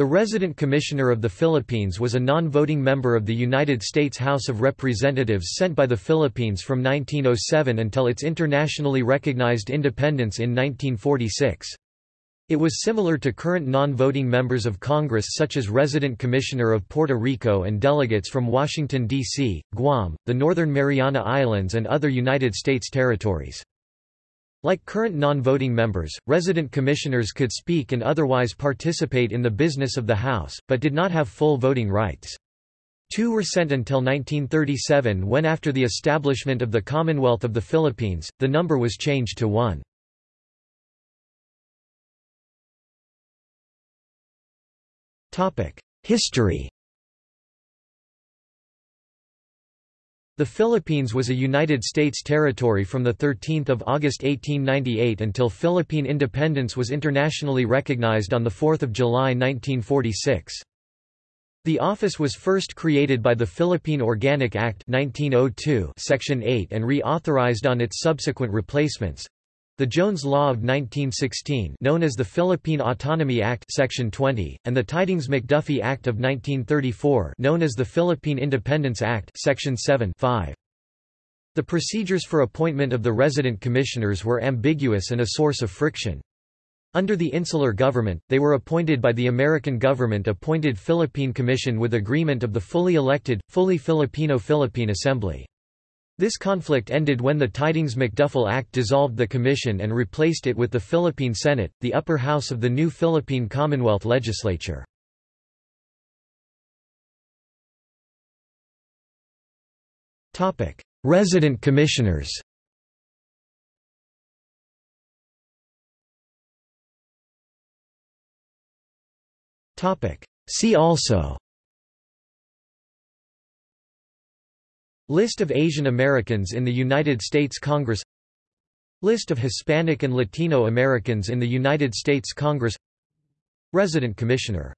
The resident commissioner of the Philippines was a non-voting member of the United States House of Representatives sent by the Philippines from 1907 until its internationally recognized independence in 1946. It was similar to current non-voting members of Congress such as Resident Commissioner of Puerto Rico and delegates from Washington, D.C., Guam, the Northern Mariana Islands and other United States territories. Like current non-voting members, resident commissioners could speak and otherwise participate in the business of the House, but did not have full voting rights. Two were sent until 1937 when after the establishment of the Commonwealth of the Philippines, the number was changed to one. History The Philippines was a United States territory from 13 August 1898 until Philippine independence was internationally recognized on 4 July 1946. The office was first created by the Philippine Organic Act 1902 Section 8 and reauthorized on its subsequent replacements. The Jones Law of 1916 known as the Philippine Autonomy Act Section 20, and the Tydings-McDuffie Act of 1934 known as the Philippine Independence Act Section 7 5. The procedures for appointment of the resident commissioners were ambiguous and a source of friction. Under the insular government, they were appointed by the American government-appointed Philippine Commission with agreement of the fully elected, fully Filipino Philippine Assembly. This conflict ended when the Tydings-McDuffie Act dissolved the commission and replaced it with the Philippine Senate, the upper house of the new Philippine Commonwealth legislature. Resident commissioners See also List of Asian Americans in the United States Congress List of Hispanic and Latino Americans in the United States Congress Resident Commissioner